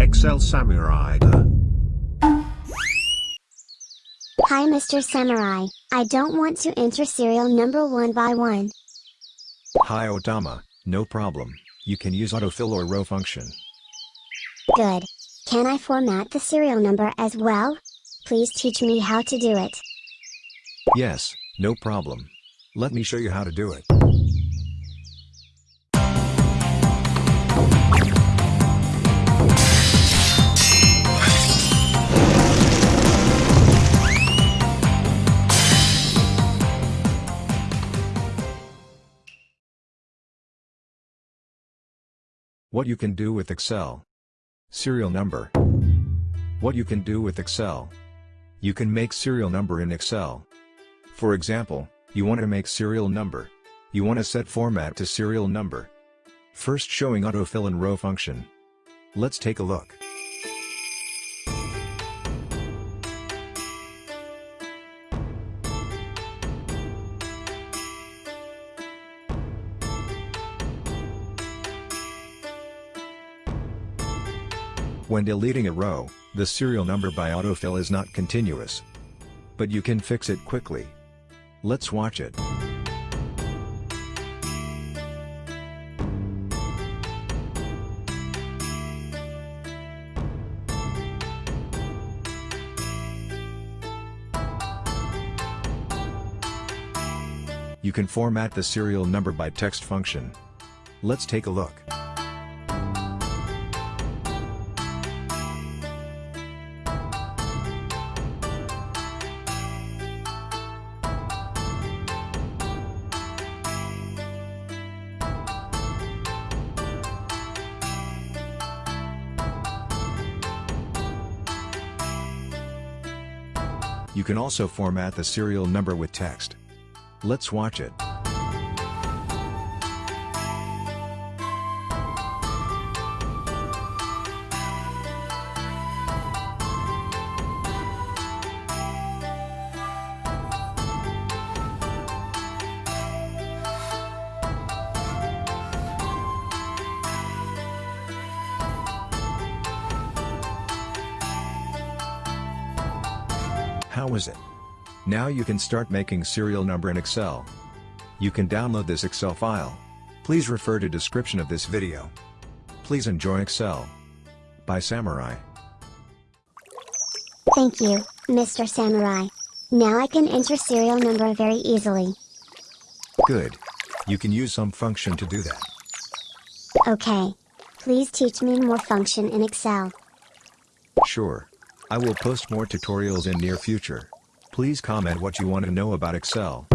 Excel Samurai. Hi Mr. Samurai, I don't want to enter serial number one by one. Hi Otama, no problem, you can use autofill or row function. Good. Can I format the serial number as well? Please teach me how to do it. Yes, no problem. Let me show you how to do it. What you can do with Excel. Serial number. What you can do with Excel. You can make serial number in Excel. For example, you want to make serial number. You want to set format to serial number. First showing autofill and row function. Let's take a look. When deleting a row, the serial number by autofill is not continuous. But you can fix it quickly. Let's watch it. You can format the serial number by text function. Let's take a look. You can also format the serial number with text. Let's watch it. How is it? Now you can start making serial number in Excel. You can download this Excel file. Please refer to description of this video. Please enjoy Excel. By Samurai. Thank you, Mr. Samurai. Now I can enter serial number very easily. Good. You can use some function to do that. Okay. Please teach me more function in Excel. Sure. I will post more tutorials in near future. Please comment what you want to know about Excel.